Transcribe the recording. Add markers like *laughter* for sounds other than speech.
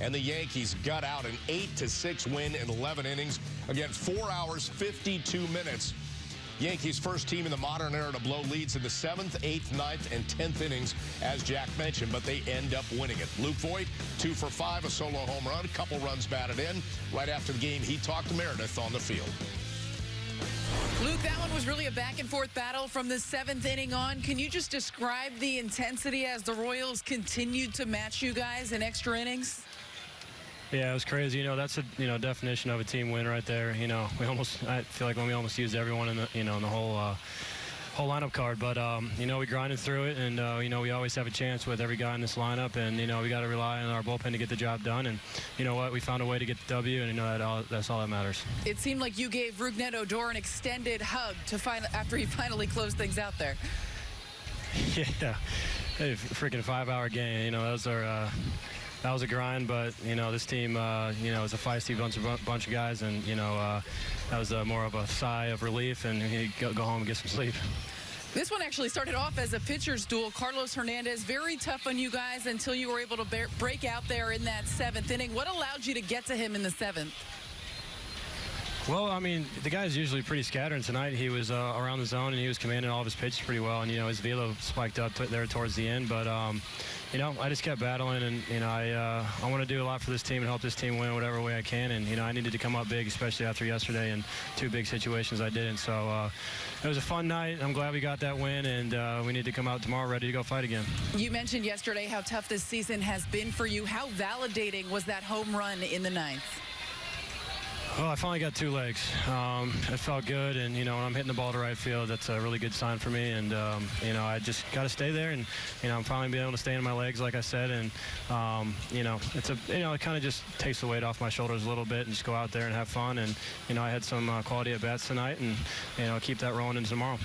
and the Yankees got out an 8 to 6 win in 11 innings against 4 hours 52 minutes. Yankees first team in the modern era to blow leads in the 7th, 8th, 9th, and 10th innings, as Jack mentioned, but they end up winning it. Luke Voit, two for five, a solo home run, a couple runs batted in. Right after the game, he talked to Meredith on the field. Luke, that one was really a back and forth battle from the seventh inning on. Can you just describe the intensity as the Royals continued to match you guys in extra innings? Yeah, it was crazy. You know, that's a you know definition of a team win right there. You know, we almost I feel like when we almost used everyone in the you know in the whole. Uh, whole lineup card, but um, you know we grinded through it, and uh, you know we always have a chance with every guy in this lineup, and you know we got to rely on our bullpen to get the job done, and you know what, we found a way to get the W, and you know that all, that's all that matters. It seemed like you gave Rougned Odor an extended hug to find after he *laughs* finally closed things out there. *laughs* yeah, hey, freaking five-hour game. You know was our. Uh, that was a grind, but you know this team, uh, you know, is a feisty bunch of bunch of guys, and you know uh, that was uh, more of a sigh of relief, and go, go home and get some sleep. This one actually started off as a pitcher's duel. Carlos Hernandez, very tough on you guys until you were able to break out there in that seventh inning. What allowed you to get to him in the seventh? Well, I mean, the guy's usually pretty scattered. Tonight, he was uh, around the zone and he was commanding all of his pitches pretty well. And you know, his velo spiked up there towards the end. But um, you know, I just kept battling, and you know, I uh, I want to do a lot for this team and help this team win whatever way I can. And you know, I needed to come up big, especially after yesterday and two big situations I didn't. So uh, it was a fun night. I'm glad we got that win, and uh, we need to come out tomorrow ready to go fight again. You mentioned yesterday how tough this season has been for you. How validating was that home run in the ninth? Well, I finally got two legs. Um, it felt good, and you know when I'm hitting the ball to right field, that's a really good sign for me. And um, you know I just got to stay there, and you know I'm finally being able to stay in my legs, like I said. And um, you know it's a you know it kind of just takes the weight off my shoulders a little bit, and just go out there and have fun. And you know I had some uh, quality at bats tonight, and you know keep that rolling into tomorrow.